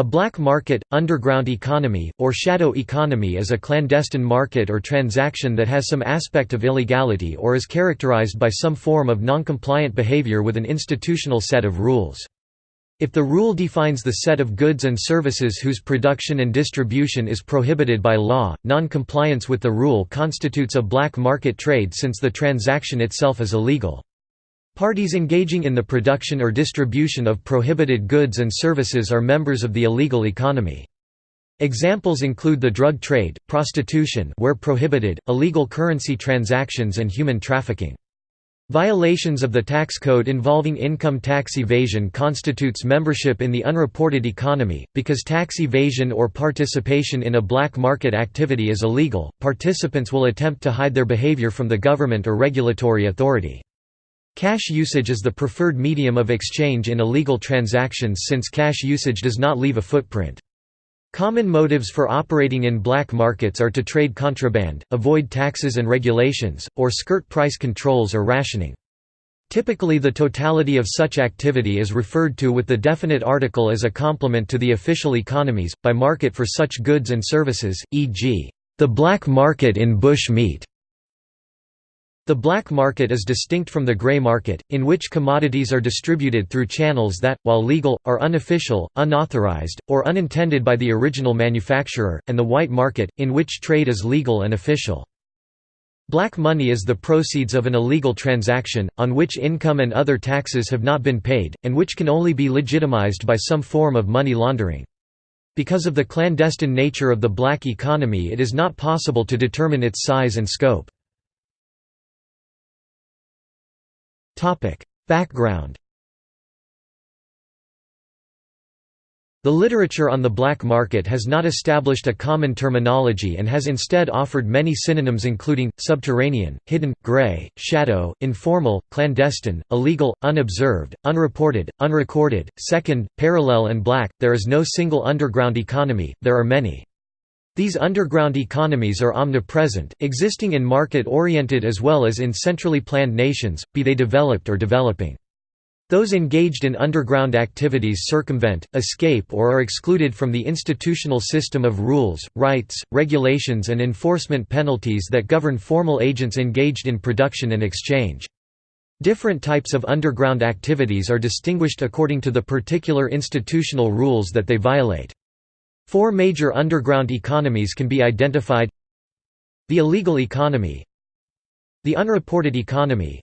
A black market, underground economy, or shadow economy is a clandestine market or transaction that has some aspect of illegality or is characterized by some form of non-compliant behavior with an institutional set of rules. If the rule defines the set of goods and services whose production and distribution is prohibited by law, non-compliance with the rule constitutes a black market trade since the transaction itself is illegal. Parties engaging in the production or distribution of prohibited goods and services are members of the illegal economy. Examples include the drug trade, prostitution where prohibited, illegal currency transactions and human trafficking. Violations of the tax code involving income tax evasion constitutes membership in the unreported economy. Because tax evasion or participation in a black market activity is illegal, participants will attempt to hide their behavior from the government or regulatory authority. Cash usage is the preferred medium of exchange in illegal transactions since cash usage does not leave a footprint. Common motives for operating in black markets are to trade contraband, avoid taxes and regulations, or skirt price controls or rationing. Typically the totality of such activity is referred to with the definite article as a complement to the official economies, by market for such goods and services, e.g., the black market in bush meat. The black market is distinct from the gray market, in which commodities are distributed through channels that, while legal, are unofficial, unauthorized, or unintended by the original manufacturer, and the white market, in which trade is legal and official. Black money is the proceeds of an illegal transaction, on which income and other taxes have not been paid, and which can only be legitimized by some form of money laundering. Because of the clandestine nature of the black economy it is not possible to determine its size and scope. Background The literature on the black market has not established a common terminology and has instead offered many synonyms including, subterranean, hidden, gray, shadow, informal, clandestine, illegal, unobserved, unreported, unrecorded, second, parallel and black. There is no single underground economy, there are many. These underground economies are omnipresent, existing in market-oriented as well as in centrally planned nations, be they developed or developing. Those engaged in underground activities circumvent, escape or are excluded from the institutional system of rules, rights, regulations and enforcement penalties that govern formal agents engaged in production and exchange. Different types of underground activities are distinguished according to the particular institutional rules that they violate. Four major underground economies can be identified. The illegal economy. The unreported economy.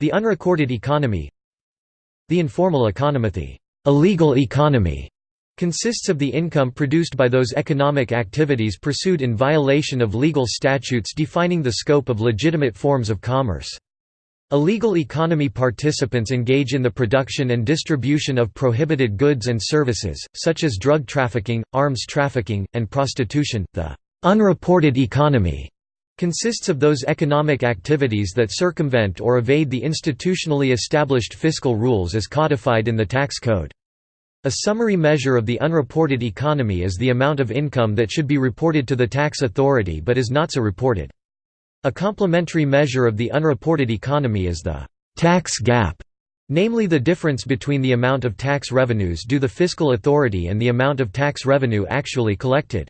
The unrecorded economy. The informal economy. The illegal economy consists of the income produced by those economic activities pursued in violation of legal statutes defining the scope of legitimate forms of commerce. Illegal economy participants engage in the production and distribution of prohibited goods and services, such as drug trafficking, arms trafficking, and prostitution. The unreported economy consists of those economic activities that circumvent or evade the institutionally established fiscal rules as codified in the tax code. A summary measure of the unreported economy is the amount of income that should be reported to the tax authority but is not so reported. A complementary measure of the unreported economy is the tax gap, namely the difference between the amount of tax revenues due the fiscal authority and the amount of tax revenue actually collected.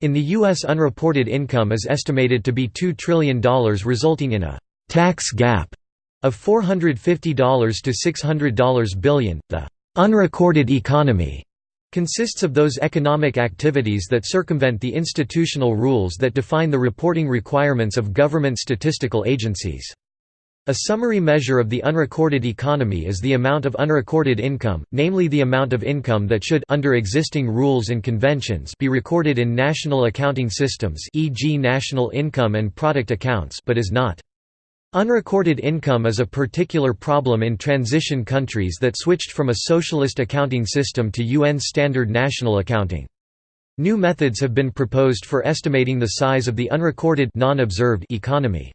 In the U.S. unreported income is estimated to be $2 trillion resulting in a «tax gap» of $450 to $600 billion. The «unrecorded economy» consists of those economic activities that circumvent the institutional rules that define the reporting requirements of government statistical agencies. A summary measure of the unrecorded economy is the amount of unrecorded income, namely the amount of income that should under existing rules and conventions be recorded in national accounting systems e.g. national income and product accounts but is not. Unrecorded income is a particular problem in transition countries that switched from a socialist accounting system to UN standard national accounting. New methods have been proposed for estimating the size of the unrecorded non-observed economy.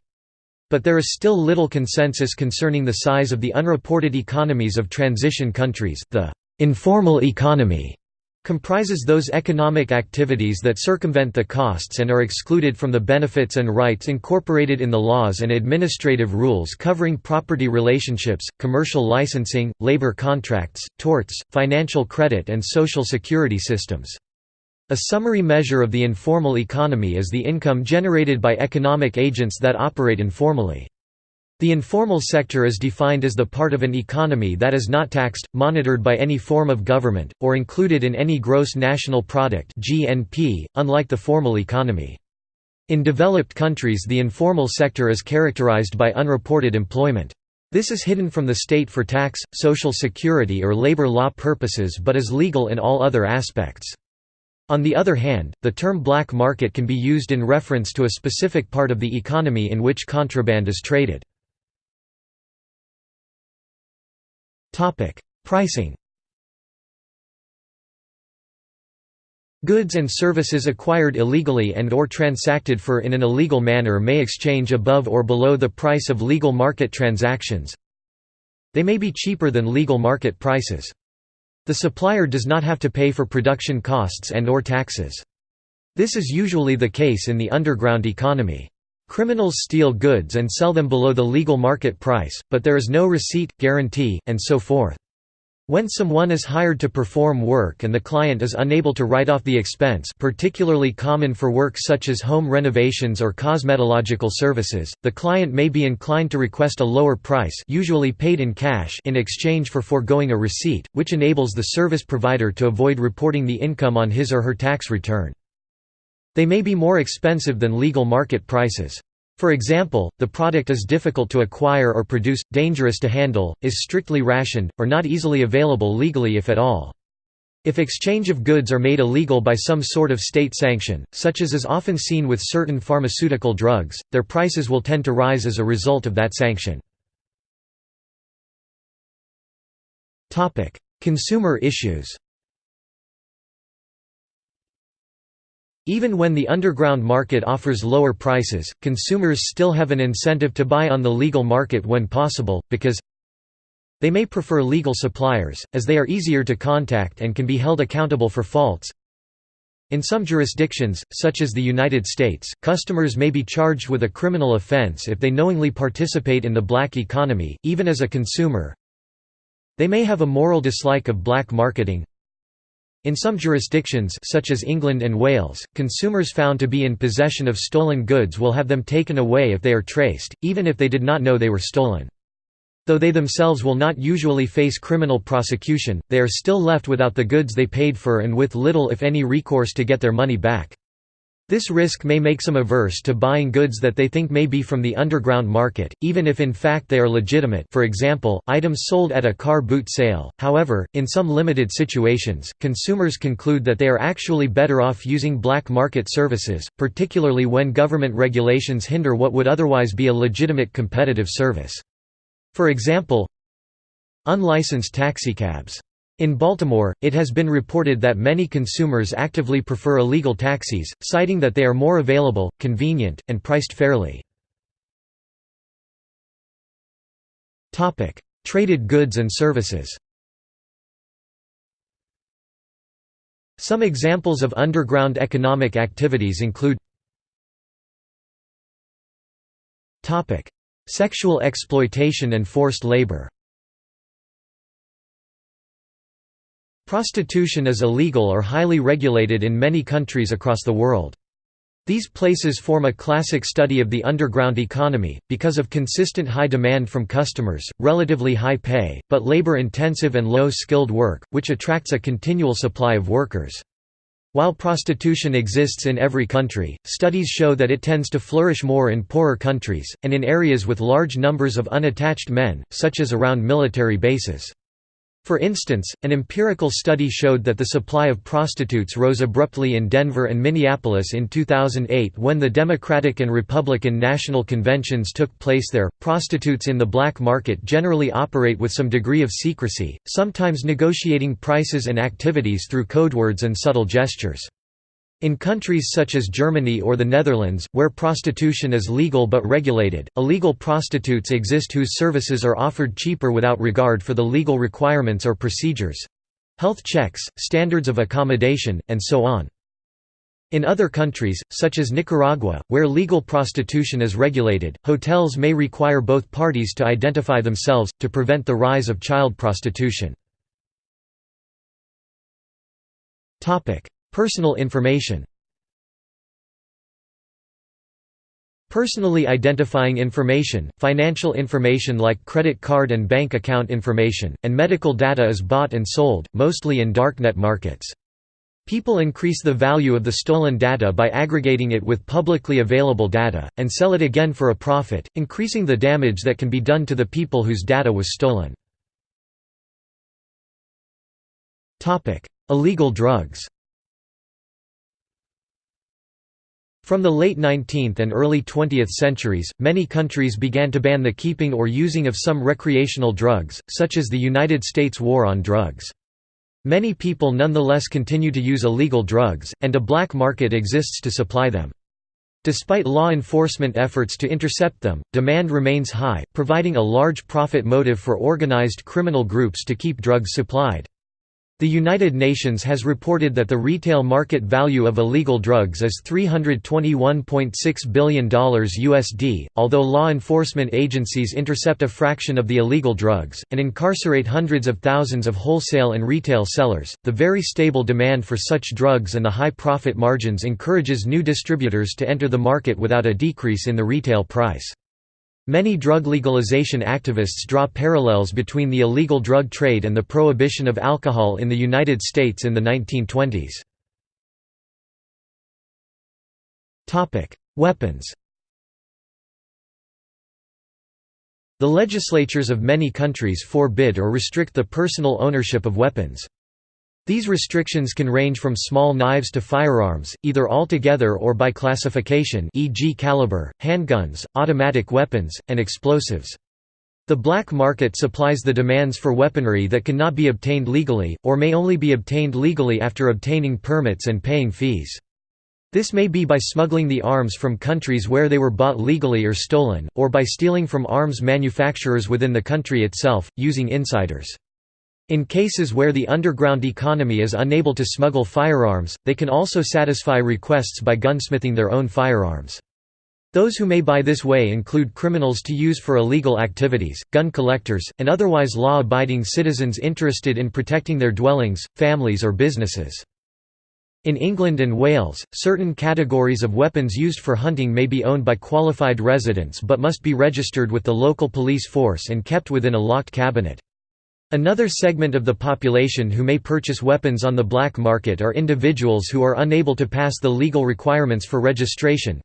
But there is still little consensus concerning the size of the unreported economies of transition countries. The informal economy comprises those economic activities that circumvent the costs and are excluded from the benefits and rights incorporated in the laws and administrative rules covering property relationships, commercial licensing, labor contracts, torts, financial credit and social security systems. A summary measure of the informal economy is the income generated by economic agents that operate informally. The informal sector is defined as the part of an economy that is not taxed, monitored by any form of government, or included in any gross national product (GNP), unlike the formal economy. In developed countries the informal sector is characterized by unreported employment. This is hidden from the state for tax, social security or labor law purposes but is legal in all other aspects. On the other hand, the term black market can be used in reference to a specific part of the economy in which contraband is traded. Pricing Goods and services acquired illegally and or transacted for in an illegal manner may exchange above or below the price of legal market transactions. They may be cheaper than legal market prices. The supplier does not have to pay for production costs and or taxes. This is usually the case in the underground economy. Criminals steal goods and sell them below the legal market price, but there is no receipt, guarantee, and so forth. When someone is hired to perform work and the client is unable to write off the expense particularly common for work such as home renovations or cosmetological services, the client may be inclined to request a lower price usually paid in cash in exchange for foregoing a receipt, which enables the service provider to avoid reporting the income on his or her tax return. They may be more expensive than legal market prices. For example, the product is difficult to acquire or produce, dangerous to handle, is strictly rationed, or not easily available legally if at all. If exchange of goods are made illegal by some sort of state sanction, such as is often seen with certain pharmaceutical drugs, their prices will tend to rise as a result of that sanction. Consumer issues Even when the underground market offers lower prices, consumers still have an incentive to buy on the legal market when possible, because they may prefer legal suppliers, as they are easier to contact and can be held accountable for faults. In some jurisdictions, such as the United States, customers may be charged with a criminal offense if they knowingly participate in the black economy, even as a consumer. They may have a moral dislike of black marketing, in some jurisdictions such as England and Wales, consumers found to be in possession of stolen goods will have them taken away if they are traced, even if they did not know they were stolen. Though they themselves will not usually face criminal prosecution, they are still left without the goods they paid for and with little if any recourse to get their money back. This risk may make some averse to buying goods that they think may be from the underground market, even if in fact they are legitimate for example, items sold at a car boot sale. However, in some limited situations, consumers conclude that they are actually better off using black market services, particularly when government regulations hinder what would otherwise be a legitimate competitive service. For example, unlicensed taxicabs in Baltimore, it has been reported that many consumers actively prefer illegal taxis, citing that they are more available, convenient, and priced fairly. Traded goods and services Some examples of underground economic activities include Sexual exploitation and forced labor Prostitution is illegal or highly regulated in many countries across the world. These places form a classic study of the underground economy, because of consistent high demand from customers, relatively high pay, but labor-intensive and low-skilled work, which attracts a continual supply of workers. While prostitution exists in every country, studies show that it tends to flourish more in poorer countries, and in areas with large numbers of unattached men, such as around military bases. For instance, an empirical study showed that the supply of prostitutes rose abruptly in Denver and Minneapolis in 2008 when the Democratic and Republican national conventions took place there. Prostitutes in the black market generally operate with some degree of secrecy, sometimes negotiating prices and activities through codewords and subtle gestures. In countries such as Germany or the Netherlands, where prostitution is legal but regulated, illegal prostitutes exist whose services are offered cheaper without regard for the legal requirements or procedures. health checks, standards of accommodation, and so on. In other countries, such as Nicaragua, where legal prostitution is regulated, hotels may require both parties to identify themselves, to prevent the rise of child prostitution. Personal information Personally identifying information, financial information like credit card and bank account information, and medical data is bought and sold, mostly in darknet markets. People increase the value of the stolen data by aggregating it with publicly available data, and sell it again for a profit, increasing the damage that can be done to the people whose data was stolen. Illegal drugs From the late 19th and early 20th centuries, many countries began to ban the keeping or using of some recreational drugs, such as the United States War on Drugs. Many people nonetheless continue to use illegal drugs, and a black market exists to supply them. Despite law enforcement efforts to intercept them, demand remains high, providing a large profit motive for organized criminal groups to keep drugs supplied. The United Nations has reported that the retail market value of illegal drugs is $321.6 billion USD, although law enforcement agencies intercept a fraction of the illegal drugs, and incarcerate hundreds of thousands of wholesale and retail sellers. The very stable demand for such drugs and the high profit margins encourages new distributors to enter the market without a decrease in the retail price. Many drug legalization activists draw parallels between the illegal drug trade and the prohibition of alcohol in the United States in the 1920s. Weapons The legislatures of many countries forbid or restrict the personal ownership of weapons. These restrictions can range from small knives to firearms, either altogether or by classification e.g. caliber, handguns, automatic weapons, and explosives. The black market supplies the demands for weaponry that cannot be obtained legally, or may only be obtained legally after obtaining permits and paying fees. This may be by smuggling the arms from countries where they were bought legally or stolen, or by stealing from arms manufacturers within the country itself, using insiders. In cases where the underground economy is unable to smuggle firearms, they can also satisfy requests by gunsmithing their own firearms. Those who may buy this way include criminals to use for illegal activities, gun collectors, and otherwise law-abiding citizens interested in protecting their dwellings, families or businesses. In England and Wales, certain categories of weapons used for hunting may be owned by qualified residents but must be registered with the local police force and kept within a locked cabinet. Another segment of the population who may purchase weapons on the black market are individuals who are unable to pass the legal requirements for registration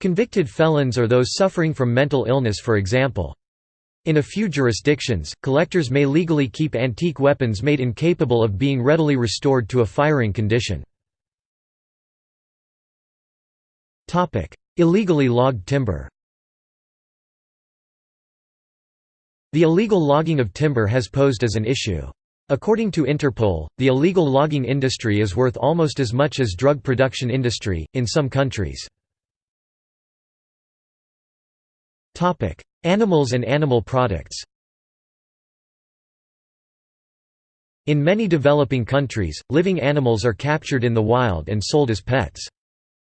convicted felons or those suffering from mental illness for example. In a few jurisdictions, collectors may legally keep antique weapons made incapable of being readily restored to a firing condition. Illegally logged timber The illegal logging of timber has posed as an issue. According to Interpol, the illegal logging industry is worth almost as much as drug production industry, in some countries. Animals and animal products In many developing countries, living animals are captured in the wild and sold as pets.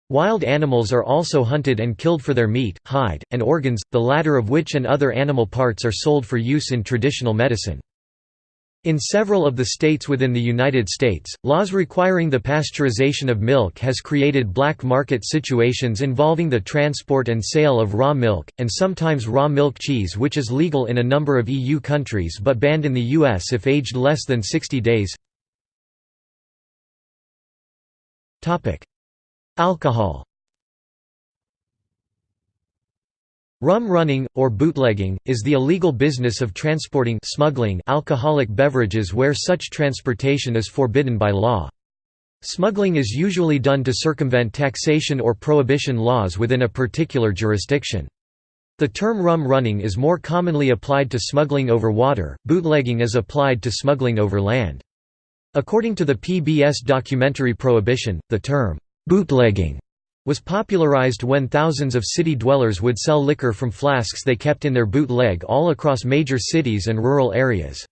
Wild animals are also hunted and killed for their meat, hide, and organs, the latter of which and other animal parts are sold for use in traditional medicine. In several of the states within the United States, laws requiring the pasteurization of milk has created black market situations involving the transport and sale of raw milk, and sometimes raw milk cheese which is legal in a number of EU countries but banned in the US if aged less than 60 days. Alcohol Rum running, or bootlegging, is the illegal business of transporting smuggling alcoholic beverages where such transportation is forbidden by law. Smuggling is usually done to circumvent taxation or prohibition laws within a particular jurisdiction. The term rum running is more commonly applied to smuggling over water, bootlegging is applied to smuggling over land. According to the PBS documentary Prohibition, the term Bootlegging was popularized when thousands of city dwellers would sell liquor from flasks they kept in their bootleg all across major cities and rural areas.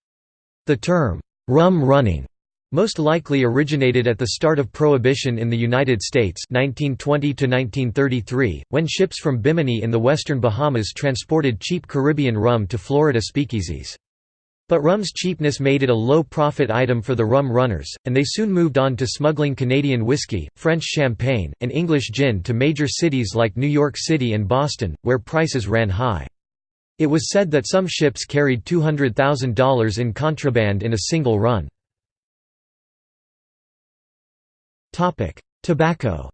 The term, rum running, most likely originated at the start of Prohibition in the United States 1920 when ships from Bimini in the western Bahamas transported cheap Caribbean rum to Florida speakeasies. But rum's cheapness made it a low-profit item for the rum runners, and they soon moved on to smuggling Canadian whiskey, French champagne, and English gin to major cities like New York City and Boston, where prices ran high. It was said that some ships carried $200,000 in contraband in a single run. Tobacco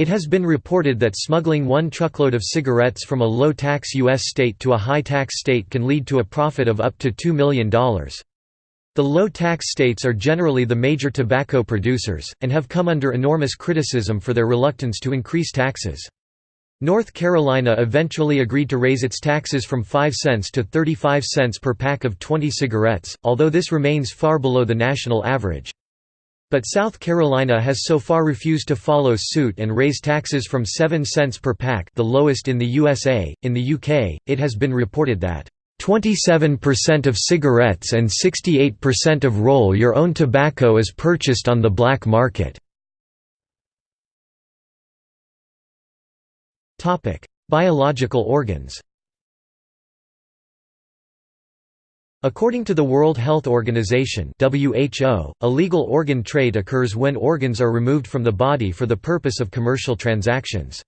It has been reported that smuggling one truckload of cigarettes from a low-tax U.S. state to a high-tax state can lead to a profit of up to $2 million. The low-tax states are generally the major tobacco producers, and have come under enormous criticism for their reluctance to increase taxes. North Carolina eventually agreed to raise its taxes from 5 cents to 35 cents per pack of 20 cigarettes, although this remains far below the national average. But South Carolina has so far refused to follow suit and raise taxes from 7 cents per pack the lowest in the USA. In the UK, it has been reported that 27% of cigarettes and 68% of roll-your-own tobacco is purchased on the black market. Biological organs. According to the World Health Organization (WHO), illegal organ trade occurs when organs are removed from the body for the purpose of commercial transactions.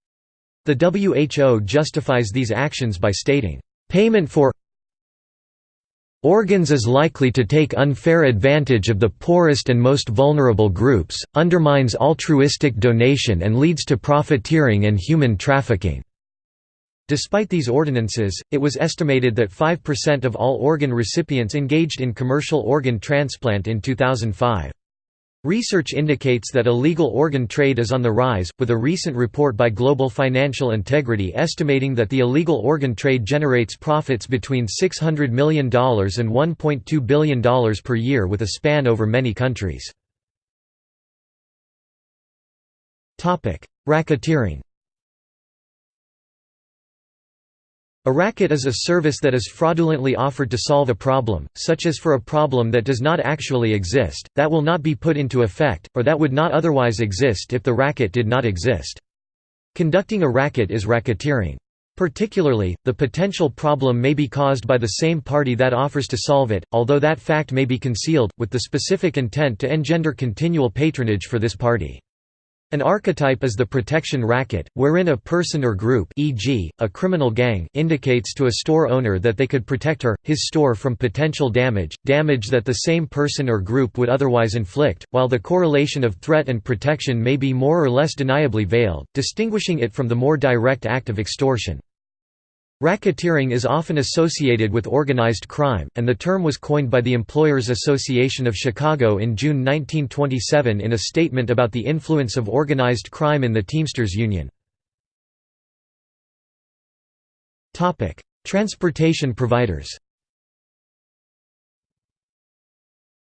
The WHO justifies these actions by stating, "Payment for organs is likely to take unfair advantage of the poorest and most vulnerable groups, undermines altruistic donation and leads to profiteering and human trafficking." Despite these ordinances, it was estimated that 5% of all organ recipients engaged in commercial organ transplant in 2005. Research indicates that illegal organ trade is on the rise, with a recent report by Global Financial Integrity estimating that the illegal organ trade generates profits between $600 million and $1.2 billion per year with a span over many countries. Racketeering A racket is a service that is fraudulently offered to solve a problem, such as for a problem that does not actually exist, that will not be put into effect, or that would not otherwise exist if the racket did not exist. Conducting a racket is racketeering. Particularly, the potential problem may be caused by the same party that offers to solve it, although that fact may be concealed, with the specific intent to engender continual patronage for this party. An archetype is the protection racket, wherein a person or group e.g., a criminal gang indicates to a store owner that they could protect her, his store from potential damage, damage that the same person or group would otherwise inflict, while the correlation of threat and protection may be more or less deniably veiled, distinguishing it from the more direct act of extortion. Racketeering is often associated with organized crime, and the term was coined by the Employers Association of Chicago in June 1927 in a statement about the influence of organized crime in the Teamsters Union. Transportation providers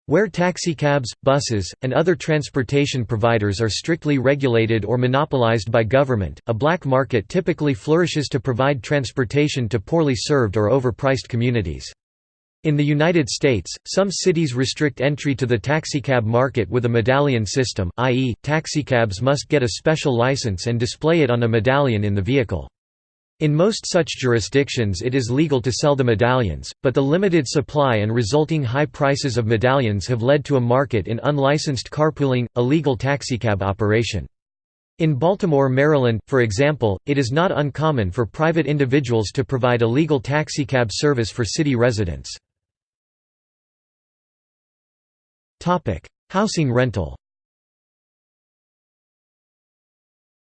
Where taxicabs, buses, and other transportation providers are strictly regulated or monopolized by government, a black market typically flourishes to provide transportation to poorly served or overpriced communities. In the United States, some cities restrict entry to the taxicab market with a medallion system, i.e., taxicabs must get a special license and display it on a medallion in the vehicle. In most such jurisdictions it is legal to sell the medallions, but the limited supply and resulting high prices of medallions have led to a market in unlicensed carpooling, illegal taxicab operation. In Baltimore, Maryland, for example, it is not uncommon for private individuals to provide illegal taxicab service for city residents. Housing rental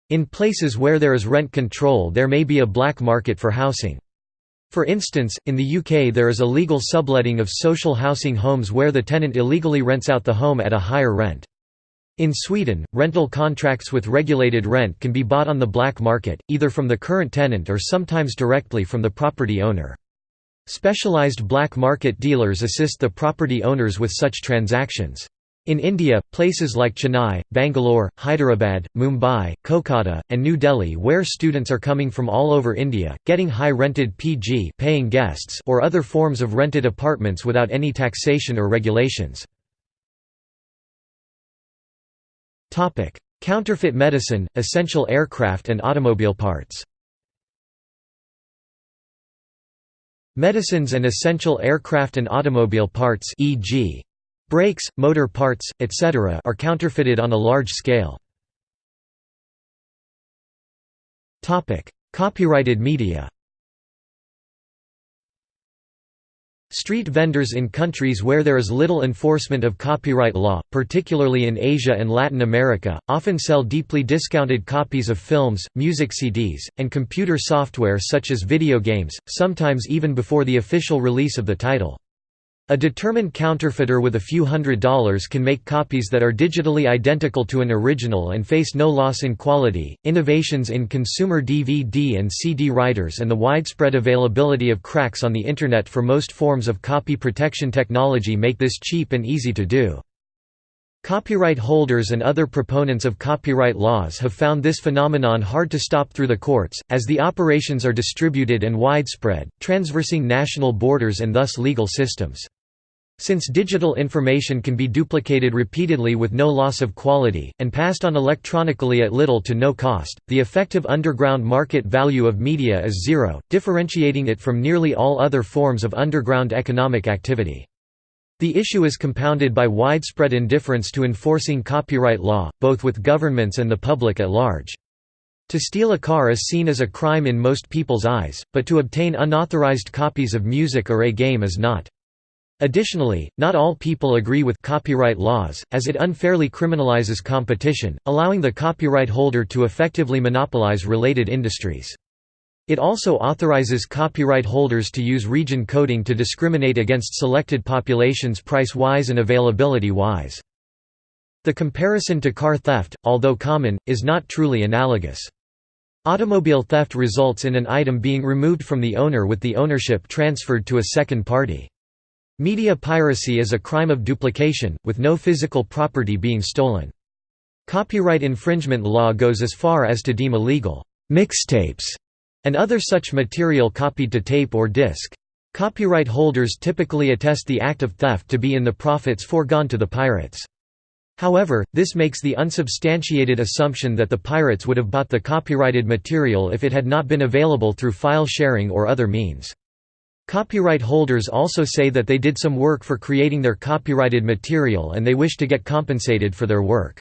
In places where there is rent control there may be a black market for housing. For instance, in the UK there is a legal subletting of social housing homes where the tenant illegally rents out the home at a higher rent. In Sweden, rental contracts with regulated rent can be bought on the black market, either from the current tenant or sometimes directly from the property owner. Specialized black market dealers assist the property owners with such transactions. In India, places like Chennai, Bangalore, Hyderabad, Mumbai, Kolkata, and New Delhi where students are coming from all over India, getting high rented PG paying guests or other forms of rented apartments without any taxation or regulations. Counterfeit medicine, essential aircraft and automobile parts Medicines and essential aircraft and automobile parts e.g. Brakes, motor parts, etc. are counterfeited on a large scale. Copyrighted media Street vendors in countries where there is little enforcement of copyright law, particularly in Asia and Latin America, often sell deeply discounted copies of films, music CDs, and computer software such as video games, sometimes even before the official release of the title. A determined counterfeiter with a few hundred dollars can make copies that are digitally identical to an original and face no loss in quality. Innovations in consumer DVD and CD writers and the widespread availability of cracks on the Internet for most forms of copy protection technology make this cheap and easy to do. Copyright holders and other proponents of copyright laws have found this phenomenon hard to stop through the courts, as the operations are distributed and widespread, transversing national borders and thus legal systems. Since digital information can be duplicated repeatedly with no loss of quality, and passed on electronically at little to no cost, the effective underground market value of media is zero, differentiating it from nearly all other forms of underground economic activity. The issue is compounded by widespread indifference to enforcing copyright law, both with governments and the public at large. To steal a car is seen as a crime in most people's eyes, but to obtain unauthorized copies of music or a game is not. Additionally, not all people agree with copyright laws, as it unfairly criminalizes competition, allowing the copyright holder to effectively monopolize related industries. It also authorizes copyright holders to use region coding to discriminate against selected populations price-wise and availability-wise. The comparison to car theft, although common, is not truly analogous. Automobile theft results in an item being removed from the owner with the ownership transferred to a second party. Media piracy is a crime of duplication, with no physical property being stolen. Copyright infringement law goes as far as to deem illegal mixtapes and other such material copied to tape or disc. Copyright holders typically attest the act of theft to be in the profits foregone to the pirates. However, this makes the unsubstantiated assumption that the pirates would have bought the copyrighted material if it had not been available through file sharing or other means. Copyright holders also say that they did some work for creating their copyrighted material and they wish to get compensated for their work.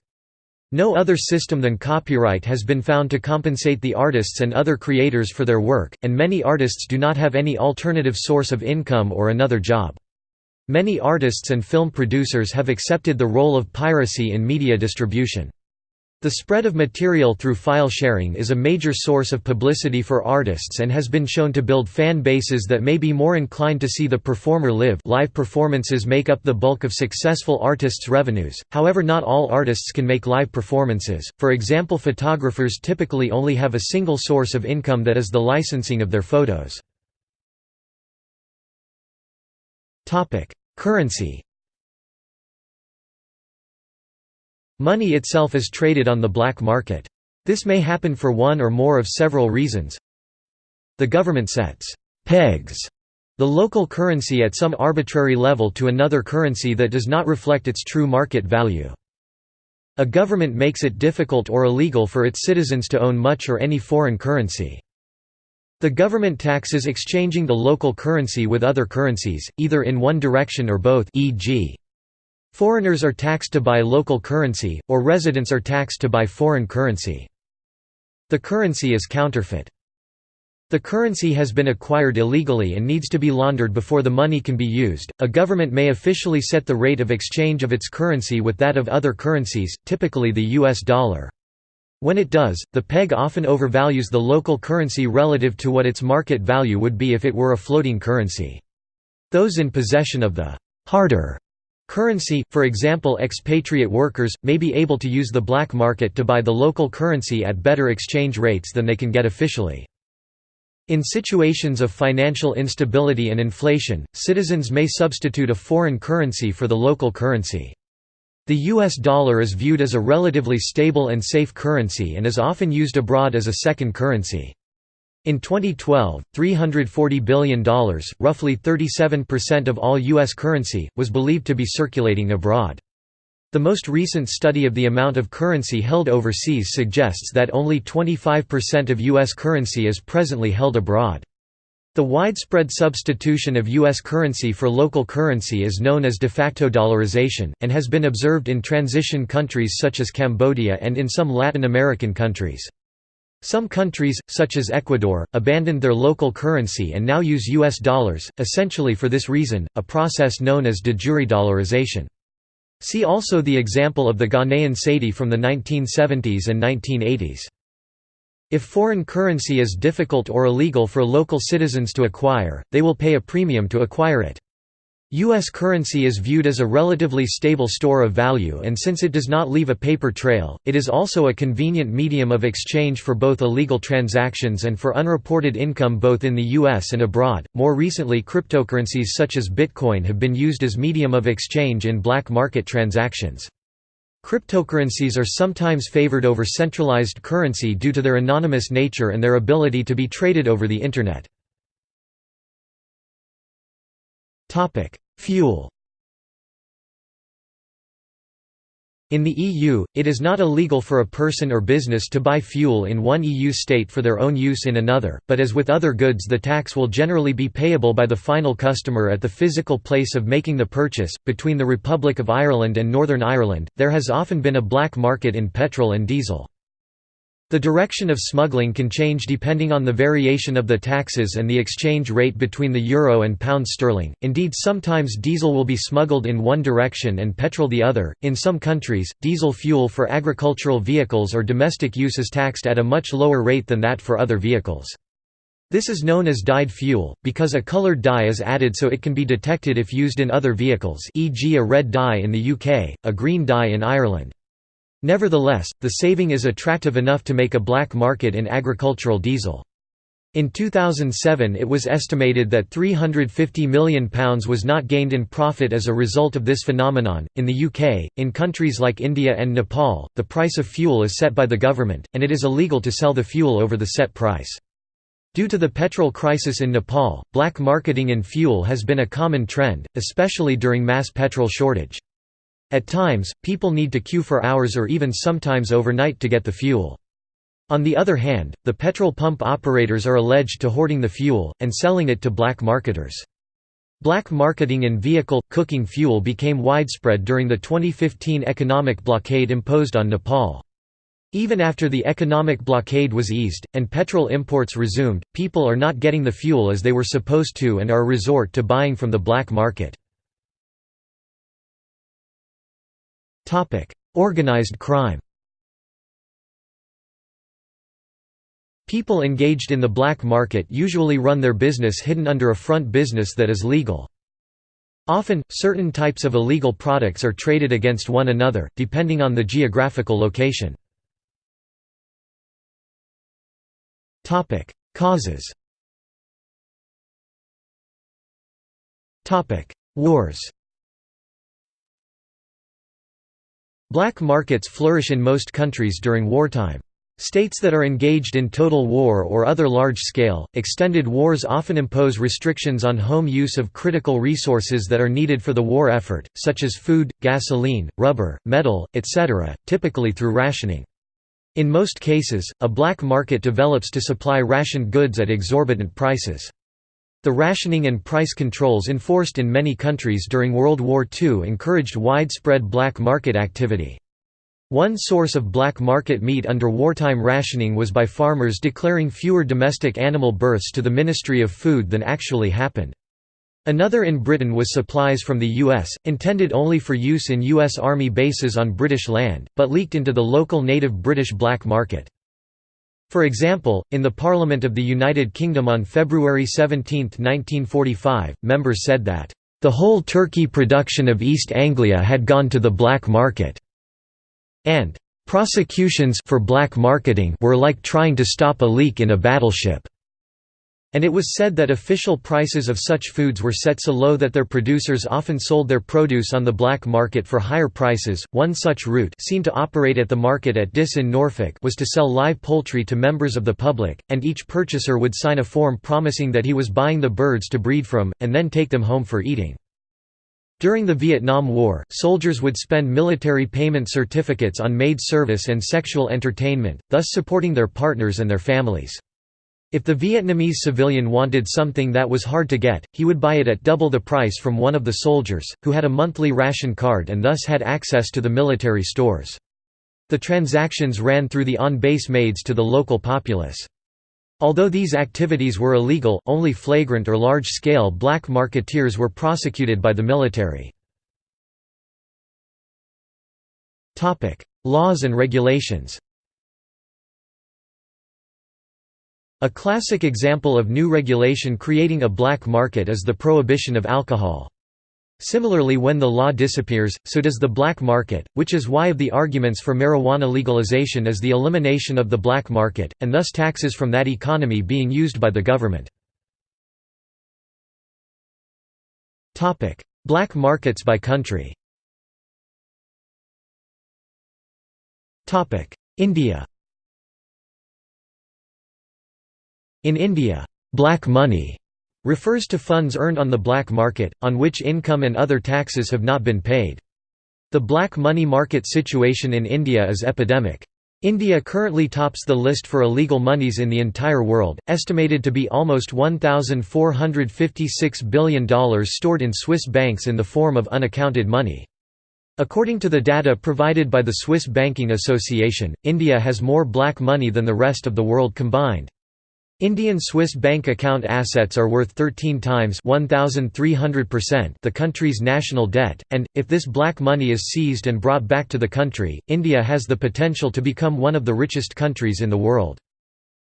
No other system than copyright has been found to compensate the artists and other creators for their work, and many artists do not have any alternative source of income or another job. Many artists and film producers have accepted the role of piracy in media distribution. The spread of material through file sharing is a major source of publicity for artists and has been shown to build fan bases that may be more inclined to see the performer live. Live performances make up the bulk of successful artists' revenues, however not all artists can make live performances, for example photographers typically only have a single source of income that is the licensing of their photos. Currency Money itself is traded on the black market. This may happen for one or more of several reasons. The government sets «pegs» the local currency at some arbitrary level to another currency that does not reflect its true market value. A government makes it difficult or illegal for its citizens to own much or any foreign currency. The government taxes exchanging the local currency with other currencies, either in one direction or both e.g. Foreigners are taxed to buy local currency, or residents are taxed to buy foreign currency. The currency is counterfeit. The currency has been acquired illegally and needs to be laundered before the money can be used. A government may officially set the rate of exchange of its currency with that of other currencies, typically the US dollar. When it does, the peg often overvalues the local currency relative to what its market value would be if it were a floating currency. Those in possession of the harder Currency, for example expatriate workers, may be able to use the black market to buy the local currency at better exchange rates than they can get officially. In situations of financial instability and inflation, citizens may substitute a foreign currency for the local currency. The US dollar is viewed as a relatively stable and safe currency and is often used abroad as a second currency. In 2012, $340 billion, roughly 37% of all U.S. currency, was believed to be circulating abroad. The most recent study of the amount of currency held overseas suggests that only 25% of U.S. currency is presently held abroad. The widespread substitution of U.S. currency for local currency is known as de facto dollarization, and has been observed in transition countries such as Cambodia and in some Latin American countries. Some countries, such as Ecuador, abandoned their local currency and now use U.S. dollars, essentially for this reason, a process known as de jure dollarization. See also the example of the Ghanaian cedi from the 1970s and 1980s. If foreign currency is difficult or illegal for local citizens to acquire, they will pay a premium to acquire it. U.S. currency is viewed as a relatively stable store of value and since it does not leave a paper trail, it is also a convenient medium of exchange for both illegal transactions and for unreported income both in the U.S. and abroad. More recently cryptocurrencies such as Bitcoin have been used as medium of exchange in black market transactions. Cryptocurrencies are sometimes favored over centralized currency due to their anonymous nature and their ability to be traded over the Internet. Fuel In the EU, it is not illegal for a person or business to buy fuel in one EU state for their own use in another, but as with other goods the tax will generally be payable by the final customer at the physical place of making the purchase. Between the Republic of Ireland and Northern Ireland, there has often been a black market in petrol and diesel. The direction of smuggling can change depending on the variation of the taxes and the exchange rate between the euro and pound sterling. Indeed, sometimes diesel will be smuggled in one direction and petrol the other. In some countries, diesel fuel for agricultural vehicles or domestic use is taxed at a much lower rate than that for other vehicles. This is known as dyed fuel, because a colored dye is added so it can be detected if used in other vehicles e.g. a red dye in the UK, a green dye in Ireland. Nevertheless, the saving is attractive enough to make a black market in agricultural diesel. In 2007 it was estimated that £350 million was not gained in profit as a result of this phenomenon. In the UK, in countries like India and Nepal, the price of fuel is set by the government, and it is illegal to sell the fuel over the set price. Due to the petrol crisis in Nepal, black marketing in fuel has been a common trend, especially during mass petrol shortage. At times, people need to queue for hours or even sometimes overnight to get the fuel. On the other hand, the petrol pump operators are alleged to hoarding the fuel, and selling it to black marketers. Black marketing in vehicle, cooking fuel became widespread during the 2015 economic blockade imposed on Nepal. Even after the economic blockade was eased, and petrol imports resumed, people are not getting the fuel as they were supposed to and are resort to buying from the black market. Organized crime. People engaged in the black market usually run their business hidden under a front business that is legal. Often, certain types of illegal products are traded against one another, depending on the geographical location. Causes. Wars Black markets flourish in most countries during wartime. States that are engaged in total war or other large-scale, extended wars often impose restrictions on home use of critical resources that are needed for the war effort, such as food, gasoline, rubber, metal, etc., typically through rationing. In most cases, a black market develops to supply rationed goods at exorbitant prices. The rationing and price controls enforced in many countries during World War II encouraged widespread black market activity. One source of black market meat under wartime rationing was by farmers declaring fewer domestic animal births to the Ministry of Food than actually happened. Another in Britain was supplies from the US, intended only for use in US Army bases on British land, but leaked into the local native British black market. For example, in the Parliament of the United Kingdom on February 17, 1945, members said that, "...the whole turkey production of East Anglia had gone to the black market," and "...prosecutions for black marketing were like trying to stop a leak in a battleship." And it was said that official prices of such foods were set so low that their producers often sold their produce on the black market for higher prices. One such route, seen to operate at the market at Diss in Norfolk, was to sell live poultry to members of the public, and each purchaser would sign a form promising that he was buying the birds to breed from, and then take them home for eating. During the Vietnam War, soldiers would spend military payment certificates on maid service and sexual entertainment, thus supporting their partners and their families. If the Vietnamese civilian wanted something that was hard to get, he would buy it at double the price from one of the soldiers, who had a monthly ration card and thus had access to the military stores. The transactions ran through the on-base maids to the local populace. Although these activities were illegal, only flagrant or large-scale black marketeers were prosecuted by the military. Laws and regulations A classic example of new regulation creating a black market is the prohibition of alcohol. Similarly when the law disappears, so does the black market, which is why of the arguments for marijuana legalization is the elimination of the black market, and thus taxes from that economy being used by the government. black markets by country India In India, black money refers to funds earned on the black market, on which income and other taxes have not been paid. The black money market situation in India is epidemic. India currently tops the list for illegal monies in the entire world, estimated to be almost $1,456 billion stored in Swiss banks in the form of unaccounted money. According to the data provided by the Swiss Banking Association, India has more black money than the rest of the world combined. Indian Swiss bank account assets are worth 13 times 1300% the country's national debt and if this black money is seized and brought back to the country India has the potential to become one of the richest countries in the world.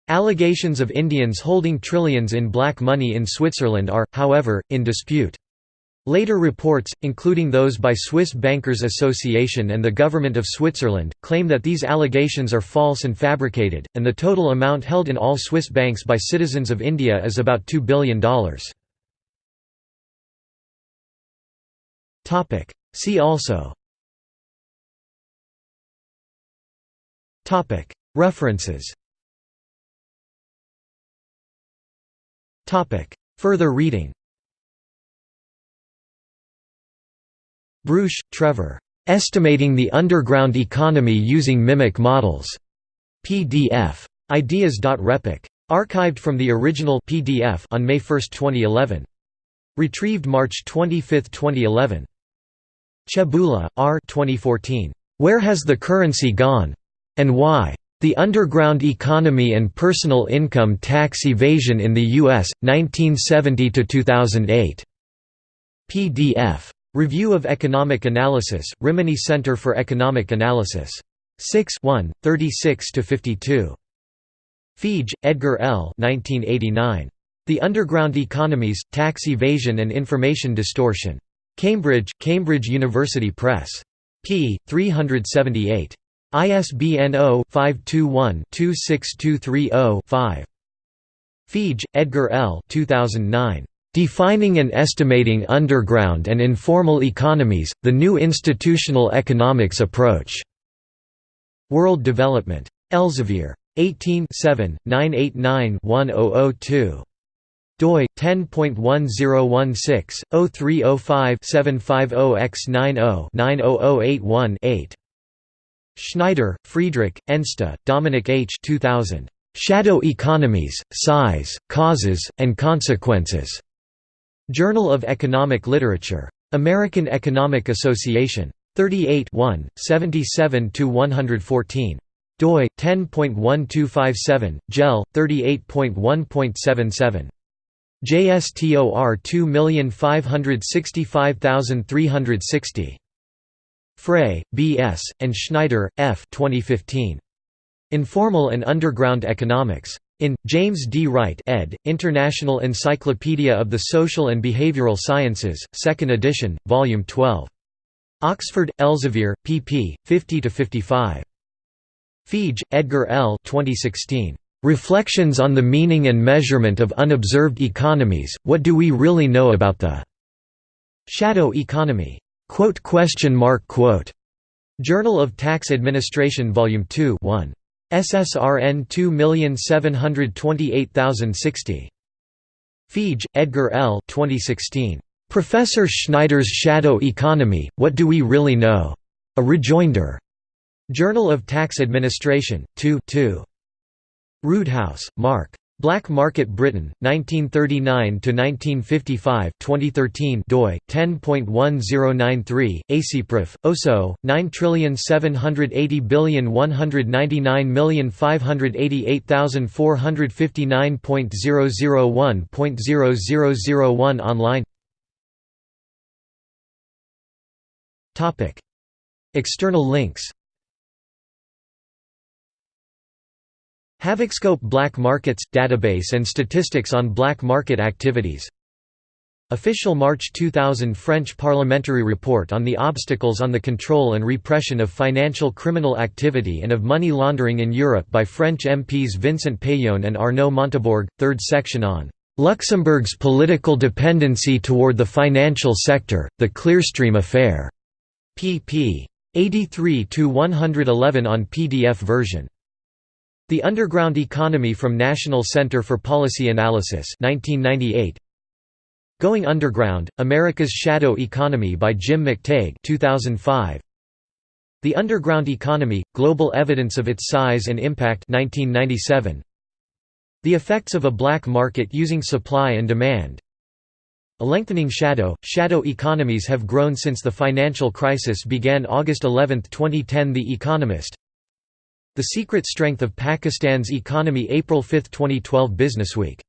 Allegations of Indians holding trillions in black money in Switzerland are however in dispute Later reports, including those by Swiss Bankers Association and the Government of Switzerland, claim that these allegations are false and fabricated, and the total amount held in all Swiss banks by citizens of India is about $2 billion. See also. References. Further reading Breusch, Trevor. Estimating the Underground Economy Using Mimic Models. PDF. Ideas.repec. Archived from the original PDF on May 1, 2011. Retrieved March 25, 2011. Chebula, R. 2014. Where has the currency gone? And why? The Underground Economy and Personal Income Tax Evasion in the U.S., 1970–2008. PDF. Review of Economic Analysis, Rimini Center for Economic Analysis. 6 1, 36–52. Feige, Edgar L. 1989. The Underground Economies, Tax Evasion and Information Distortion. Cambridge, Cambridge University Press. p. 378. ISBN 0-521-26230-5. Feige, Edgar L. 2009. Defining and Estimating Underground and Informal Economies, The New Institutional Economics Approach. World Development. Elsevier. 18 989-1002 doi 10.1016-0305-750x90-90081-8 Schneider, Friedrich, Enste, Dominik H. 2000. Shadow Economies, Size, Causes, and Consequences. Journal of Economic Literature. American Economic Association. 38 77–114. doi, 10.1257, jel, 38.1.77. JSTOR 2565360. Frey, B. S., and Schneider, F. 2015. Informal and Underground Economics. In, James D. Wright ed., International Encyclopedia of the Social and Behavioral Sciences, 2nd edition, Volume 12. Oxford, Elsevier, pp. 50–55. Feige, Edgar L. 2016. Reflections on the Meaning and Measurement of Unobserved Economies, What Do We Really Know About the Shadow Economy? Journal of Tax Administration Volume 2 1. SSRN 2728060. Feige, Edgar L. 2016. Professor Schneider's Shadow Economy, What Do We Really Know? A Rejoinder. Journal of Tax Administration, 2 2. Roodhouse, Mark. Black Market Britain, 1939–1955 2013 doi, 10.1093, ACPROF, OSO, 978058958500459.001.0001 online. Topic. External links Havocscope Black Markets – Database and statistics on black market activities Official March 2000 French parliamentary report on the obstacles on the control and repression of financial criminal activity and of money laundering in Europe by French MPs Vincent Peillon and Arnaud Montebourg, third section on Luxembourg's political dependency toward the financial sector, the Clearstream affair, pp. 83–111 on PDF version the Underground Economy from National Center for Policy Analysis 1998. Going Underground, America's Shadow Economy by Jim McTague 2005. The Underground Economy, Global Evidence of Its Size and Impact 1997. The Effects of a Black Market Using Supply and Demand A Lengthening Shadow – Shadow economies have grown since the financial crisis began August 11, 2010 The Economist the Secret Strength of Pakistan's Economy April 5, 2012 Businessweek